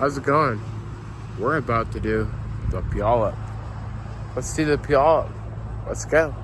How's it going? We're about to do the Puyallup. Let's see the Puyallup. Let's go.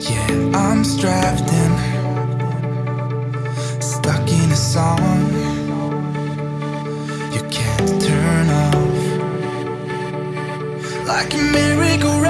Yeah, I'm strapped in Stuck in a song. You can't turn off. Like a merry-go-round.